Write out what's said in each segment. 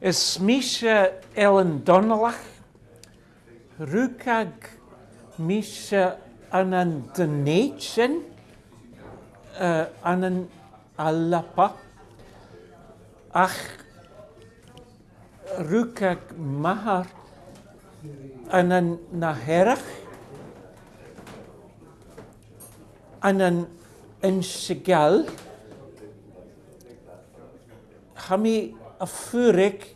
Es mishe Ellen Donnach rukak mishe an an den neichen äh, an an alpa ach rukak mager an an naherg an an ensigal khami ik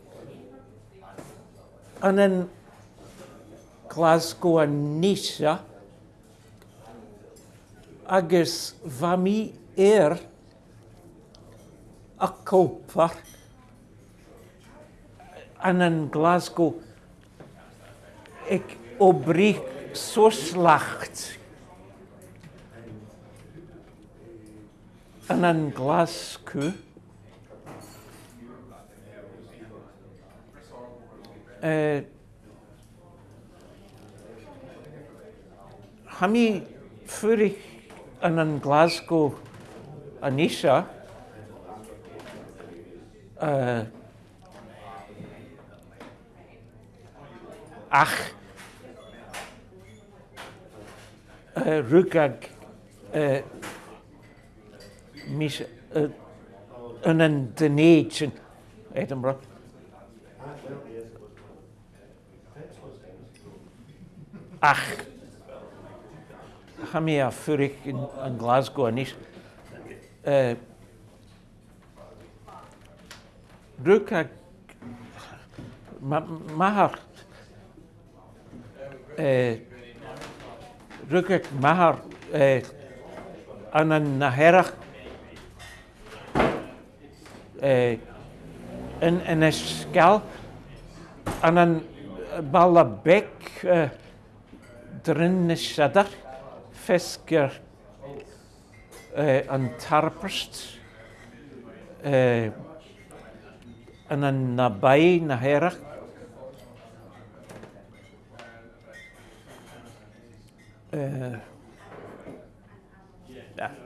aan een Glasgow Nisha agus fami er a copar en een Glasgow ik obrich so slacht. En an Glasgow Hami ffwri yn yn Glasgow yn eisiau, uh, ach uh, rwgag uh, mis uh, yn yn dyneud yn Edinburgh. Ach. Ach a mi a ffwrig yn, yn Glasgow anis. Uh, eh, Rwy'n cael... Mae ma Mae'r... Eh, Rwy'n eh, ag mae'r... Yn y naherach... Yn ysgal... Yn y Balabek uh, drynysiadar ffesgyr uh, yn tarbrst uh, yn yn nabau na herach. Uh, yeah.